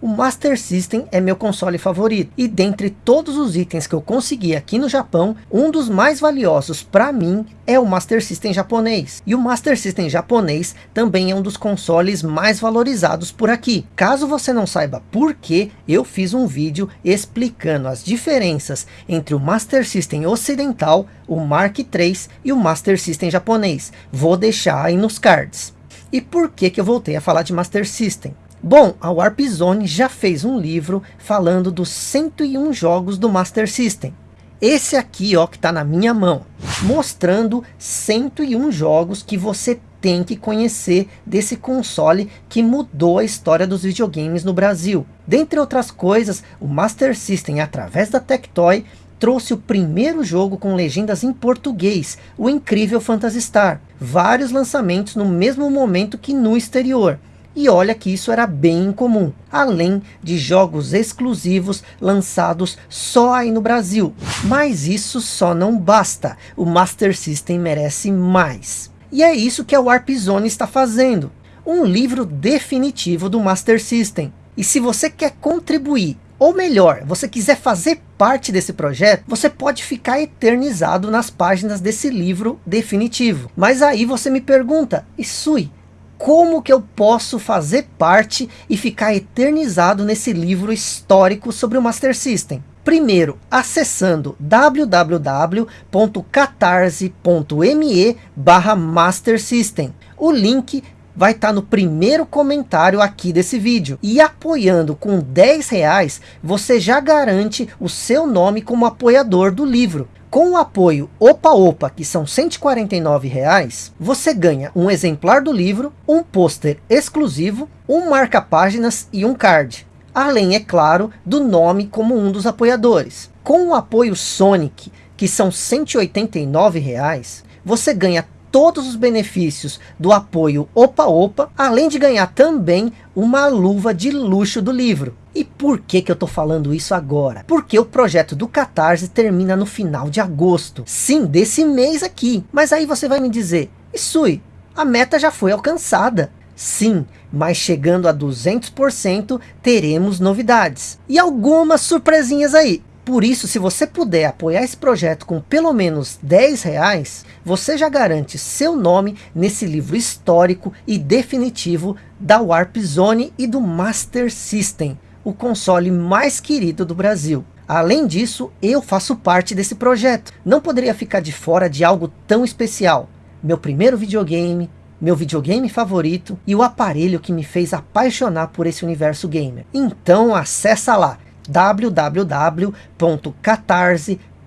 O Master System é meu console favorito e dentre todos os itens que eu consegui aqui no Japão, um dos mais valiosos para mim é o Master System japonês. E o Master System japonês também é um dos consoles mais valorizados por aqui. Caso você não saiba por que, eu fiz um vídeo explicando as diferenças entre o Master System ocidental, o Mark III e o Master System japonês. Vou deixar aí nos cards. E por que que eu voltei a falar de Master System? Bom, a Warp Zone já fez um livro falando dos 101 jogos do Master System. Esse aqui, ó, que está na minha mão, mostrando 101 jogos que você tem que conhecer desse console que mudou a história dos videogames no Brasil. Dentre outras coisas, o Master System, através da Tectoy, trouxe o primeiro jogo com legendas em português, o incrível Phantasy Star. Vários lançamentos no mesmo momento que no exterior. E olha que isso era bem incomum, além de jogos exclusivos lançados só aí no Brasil. Mas isso só não basta, o Master System merece mais. E é isso que a Warp Zone está fazendo, um livro definitivo do Master System. E se você quer contribuir, ou melhor, você quiser fazer parte desse projeto, você pode ficar eternizado nas páginas desse livro definitivo. Mas aí você me pergunta, Isui, como que eu posso fazer parte e ficar eternizado nesse livro histórico sobre o Master System? Primeiro, acessando www.catarse.me barra Master System. O link vai estar tá no primeiro comentário aqui desse vídeo. E apoiando com 10 reais, você já garante o seu nome como apoiador do livro. Com o apoio Opa Opa, que são 149 reais, você ganha um exemplar do livro, um pôster exclusivo, um marca-páginas e um card. Além, é claro, do nome como um dos apoiadores. Com o apoio Sonic, que são 189 reais, você ganha todos os benefícios do apoio Opa Opa, além de ganhar também uma luva de luxo do livro. E por que que eu tô falando isso agora? Porque o projeto do Catarse termina no final de agosto. Sim, desse mês aqui. Mas aí você vai me dizer, Isui, a meta já foi alcançada. Sim, mas chegando a 200% teremos novidades. E algumas surpresinhas aí. Por isso, se você puder apoiar esse projeto com pelo menos 10 reais, você já garante seu nome nesse livro histórico e definitivo da Warp Zone e do Master System, o console mais querido do Brasil. Além disso, eu faço parte desse projeto. Não poderia ficar de fora de algo tão especial. Meu primeiro videogame, meu videogame favorito e o aparelho que me fez apaixonar por esse universo gamer. Então acessa lá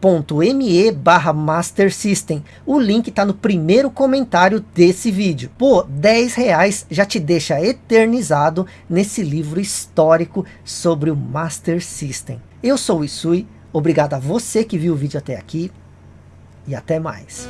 www.catarse.me barra Master System. O link está no primeiro comentário desse vídeo. Pô, 10 reais já te deixa eternizado nesse livro histórico sobre o Master System. Eu sou o Isui, obrigado a você que viu o vídeo até aqui e até mais.